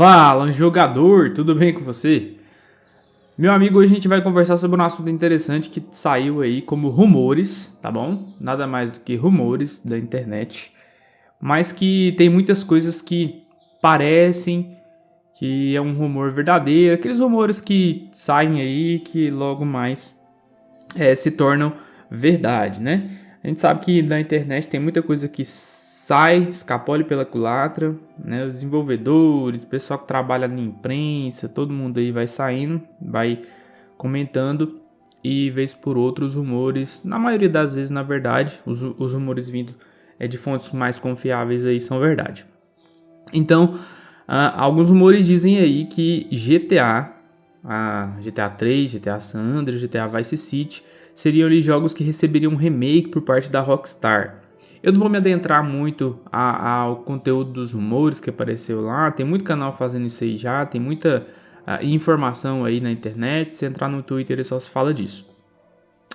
Fala, jogador, tudo bem com você? Meu amigo, hoje a gente vai conversar sobre um assunto interessante que saiu aí como rumores, tá bom? Nada mais do que rumores da internet, mas que tem muitas coisas que parecem que é um rumor verdadeiro, aqueles rumores que saem aí que logo mais é, se tornam verdade, né? A gente sabe que na internet tem muita coisa que sai, escapole pela culatra, né? Os desenvolvedores, o pessoal que trabalha na imprensa, todo mundo aí vai saindo, vai comentando e vez por outros rumores, na maioria das vezes, na verdade, os, os rumores vindo é, de fontes mais confiáveis aí são verdade. Então, alguns rumores dizem aí que GTA, a GTA 3, GTA San Andreas, GTA Vice City, seriam ali jogos que receberiam um remake por parte da Rockstar. Eu não vou me adentrar muito ao conteúdo dos rumores que apareceu lá, tem muito canal fazendo isso aí já, tem muita uh, informação aí na internet, se entrar no Twitter só se fala disso.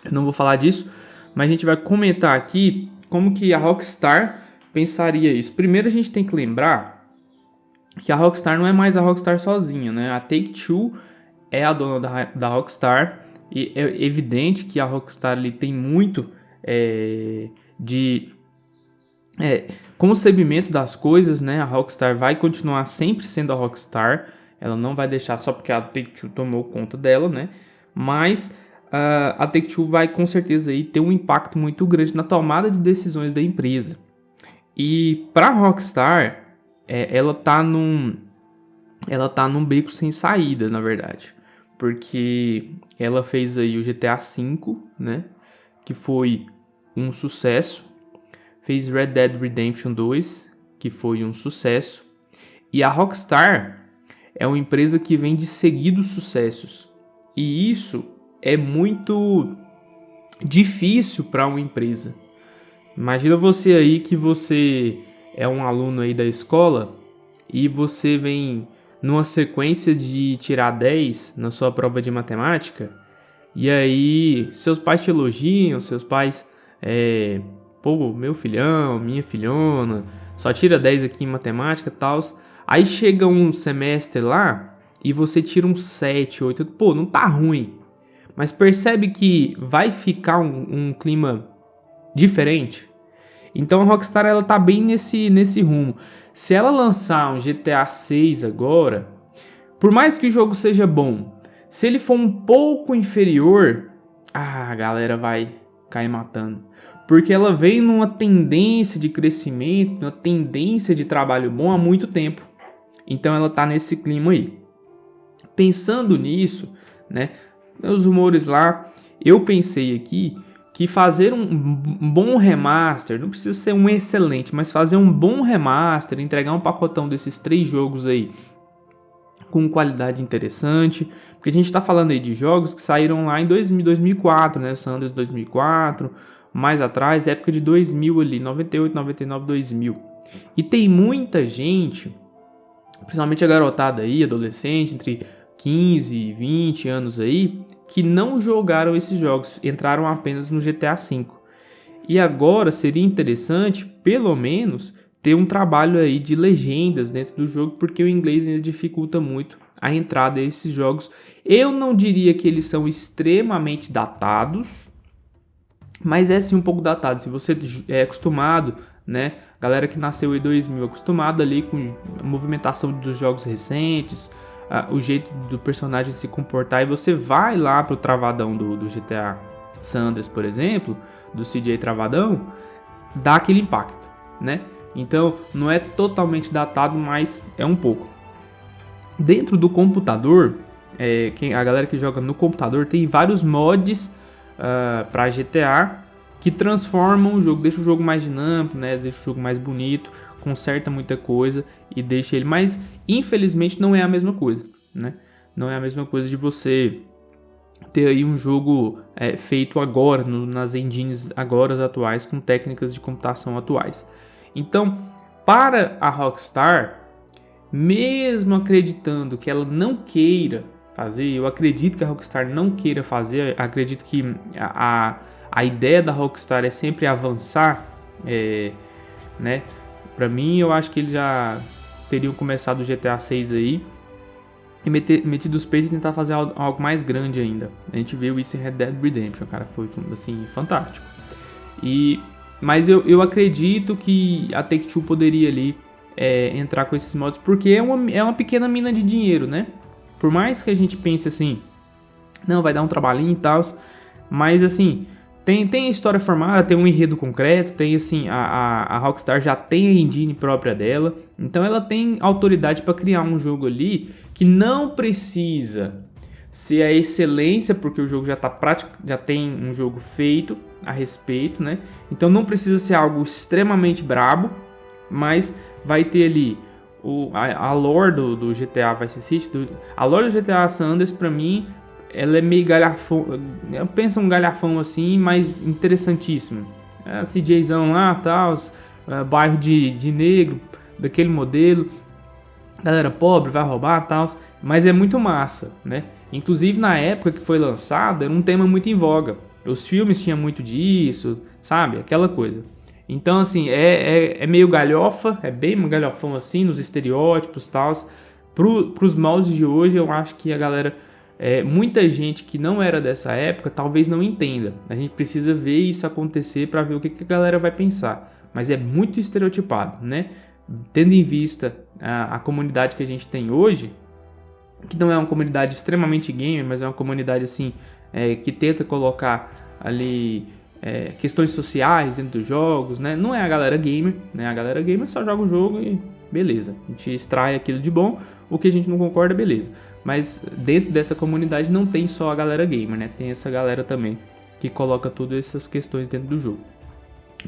Eu não vou falar disso, mas a gente vai comentar aqui como que a Rockstar pensaria isso. Primeiro a gente tem que lembrar que a Rockstar não é mais a Rockstar sozinha, né? A Take-Two é a dona da, da Rockstar e é evidente que a Rockstar ali tem muito é, de é, concebimento das coisas, né? A Rockstar vai continuar sempre sendo a Rockstar. Ela não vai deixar só porque a Take-Two tomou conta dela, né? Mas uh, a Take-Two vai com certeza aí ter um impacto muito grande na tomada de decisões da empresa. E para a Rockstar, é, ela tá num ela tá num beco sem saída, na verdade. Porque ela fez aí o GTA V, né? Que foi um sucesso fez Red Dead Redemption 2, que foi um sucesso. E a Rockstar é uma empresa que vem de seguidos sucessos. E isso é muito difícil para uma empresa. Imagina você aí que você é um aluno aí da escola e você vem numa sequência de tirar 10 na sua prova de matemática e aí seus pais te elogiam, seus pais é, pô, meu filhão, minha filhona, só tira 10 aqui em matemática e tal. Aí chega um semestre lá e você tira um 7, 8, pô, não tá ruim. Mas percebe que vai ficar um, um clima diferente? Então a Rockstar ela tá bem nesse, nesse rumo. Se ela lançar um GTA 6 agora, por mais que o jogo seja bom, se ele for um pouco inferior, ah, a galera vai cair matando porque ela vem numa tendência de crescimento, uma tendência de trabalho bom há muito tempo. Então ela está nesse clima aí. Pensando nisso, né, os rumores lá, eu pensei aqui que fazer um bom remaster, não precisa ser um excelente, mas fazer um bom remaster, entregar um pacotão desses três jogos aí com qualidade interessante, porque a gente está falando aí de jogos que saíram lá em 2004, né, Sanders 2004, mais atrás, época de 2000 ali, 98, 99, 2000. E tem muita gente, principalmente a garotada aí, adolescente, entre 15 e 20 anos aí, que não jogaram esses jogos, entraram apenas no GTA V. E agora seria interessante, pelo menos, ter um trabalho aí de legendas dentro do jogo, porque o inglês ainda dificulta muito a entrada desses jogos. Eu não diria que eles são extremamente datados, mas é sim um pouco datado. Se você é acostumado, né, galera que nasceu em 2000, acostumado ali com a movimentação dos jogos recentes, uh, o jeito do personagem se comportar, e você vai lá pro travadão do, do GTA Sanders, por exemplo, do CJ Travadão, dá aquele impacto, né? Então, não é totalmente datado, mas é um pouco. Dentro do computador, é, quem, a galera que joga no computador tem vários mods uh, ah, para GTA que transformam o jogo, deixa o jogo mais dinâmico, né? Deixa o jogo mais bonito, conserta muita coisa e deixa ele. Mas infelizmente não é a mesma coisa, né? Não é a mesma coisa de você ter aí um jogo é, feito agora no, nas engines agora atuais com técnicas de computação atuais. Então, para a Rockstar, mesmo acreditando que ela não queira fazer. Eu acredito que a Rockstar não queira fazer, acredito que a, a ideia da Rockstar é sempre avançar, é, né? Para mim, eu acho que eles já teriam começado o GTA 6 aí e meter, metido os peitos e tentar fazer algo, algo, mais grande ainda. A gente viu isso em Red Dead Redemption, cara, foi assim, fantástico. E, mas eu, eu acredito que a Take-Two poderia ali é, entrar com esses modos, porque é uma, é uma pequena mina de dinheiro, né? Por mais que a gente pense assim, não, vai dar um trabalhinho e tal, mas assim, tem, tem história formada, tem um enredo concreto, tem assim, a, a, a Rockstar já tem a engine própria dela, então ela tem autoridade para criar um jogo ali que não precisa ser a excelência, porque o jogo já tá prático, já tem um jogo feito a respeito, né? Então não precisa ser algo extremamente brabo, mas vai ter ali o, a, a lore do, do GTA Vice City, do, a lore do GTA San Andreas pra mim ela é meio galhafão. Eu penso um galhafão assim, mas interessantíssimo. É, CJzão lá, tal, é, bairro de, de negro, daquele modelo. Galera pobre, vai roubar, tal. Mas é muito massa, né? Inclusive na época que foi lançado, era um tema muito em voga. Os filmes tinham muito disso, sabe? Aquela coisa. Então, assim, é, é, é meio galhofa, é bem galhofão assim, nos estereótipos e tal. Pro, pros moldes de hoje, eu acho que a galera é, muita gente que não era dessa época talvez não entenda. A gente precisa ver isso acontecer para ver o que, que, a galera vai pensar. Mas é muito estereotipado, né? Tendo em vista a, a, comunidade que a gente tem hoje, que não é uma comunidade extremamente gamer, mas é uma comunidade assim é, que tenta colocar ali é, questões sociais dentro dos jogos, né? Não é a galera gamer, né? A galera gamer só joga o jogo e beleza. A gente extrai aquilo de bom, o que a gente não concorda, beleza. Mas dentro dessa comunidade não tem só a galera gamer, né? Tem essa galera também que coloca todas essas questões dentro do jogo.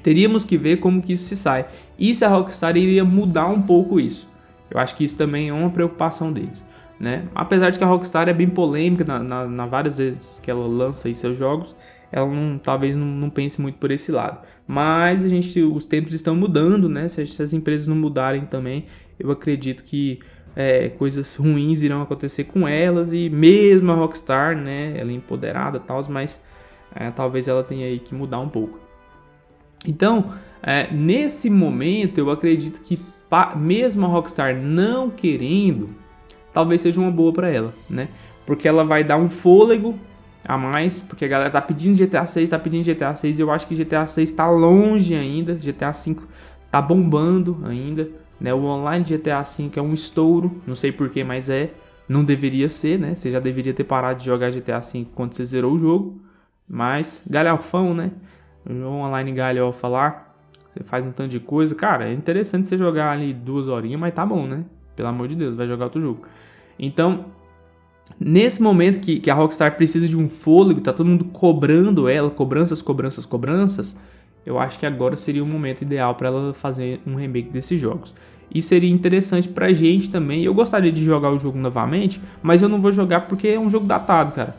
Teríamos que ver como que isso se sai. E se a Rockstar iria mudar um pouco isso. Eu acho que isso também é uma preocupação deles. Né? Apesar de que a Rockstar é bem polêmica na, na, na várias vezes que ela lança seus jogos, ela não, talvez não, não, pense muito por esse lado. Mas a gente, os tempos estão mudando, né? Se, se as empresas não mudarem também, eu acredito que é, coisas ruins irão acontecer com elas e mesmo a Rockstar, né, ela é empoderada tal, mas é, talvez ela tenha aí que mudar um pouco. Então, é, nesse momento, eu acredito que mesmo a Rockstar não querendo, talvez seja uma boa para ela, né? Porque ela vai dar um fôlego a mais, porque a galera tá pedindo GTA 6, tá pedindo GTA 6, e eu acho que GTA 6 tá longe ainda, GTA 5 tá bombando ainda, né? O online de GTA V é um estouro, não sei porquê, mas é. Não deveria ser, né? Você já deveria ter parado de jogar GTA V quando você zerou o jogo. Mas, galhofão, né? O online galhofa lá. Você faz um tanto de coisa. Cara, é interessante você jogar ali duas horinhas, mas tá bom, né? Pelo amor de Deus, vai jogar outro jogo. Então, nesse momento que, que a Rockstar precisa de um fôlego, tá todo mundo cobrando ela, cobranças, cobranças, cobranças eu acho que agora seria o momento ideal para ela fazer um remake desses jogos. E seria interessante pra gente também. Eu gostaria de jogar o jogo novamente, mas eu não vou jogar porque é um jogo datado, cara.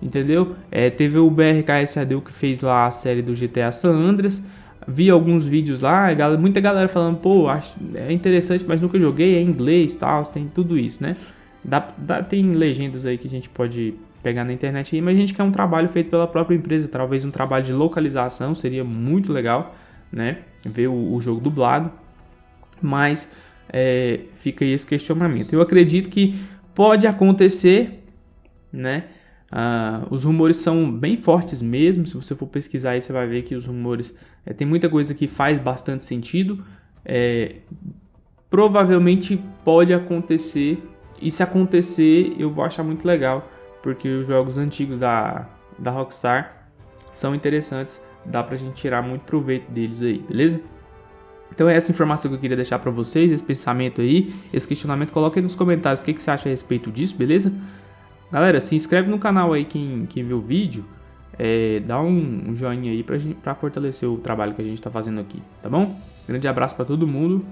Entendeu? É, teve o BRKSAD que fez lá a série do GTA San Andreas. Vi alguns vídeos lá, muita galera falando, pô, acho, é interessante, mas nunca joguei, é inglês tal, tem tudo isso, né? Dá, dá, tem legendas aí que a gente pode pegar na internet aí, mas a gente quer um trabalho feito pela própria empresa, talvez um trabalho de localização, seria muito legal, né? Ver o, o jogo dublado, mas é, fica aí esse questionamento. Eu acredito que pode acontecer, né? Uh, os rumores são bem fortes mesmo. Se você for pesquisar aí, você vai ver que os rumores é, tem muita coisa que faz bastante sentido. É, provavelmente pode acontecer, e se acontecer, eu vou achar muito legal porque os jogos antigos da, da Rockstar são interessantes, dá pra gente tirar muito proveito deles aí, beleza? Então é essa informação que eu queria deixar para vocês, esse pensamento aí, esse questionamento, coloque aí nos comentários o que, que você acha a respeito disso, beleza? Galera, se inscreve no canal aí quem, quem viu o vídeo, é, dá um, um joinha aí pra, gente, pra fortalecer o trabalho que a gente tá fazendo aqui, tá bom? Grande abraço para todo mundo,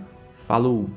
falou!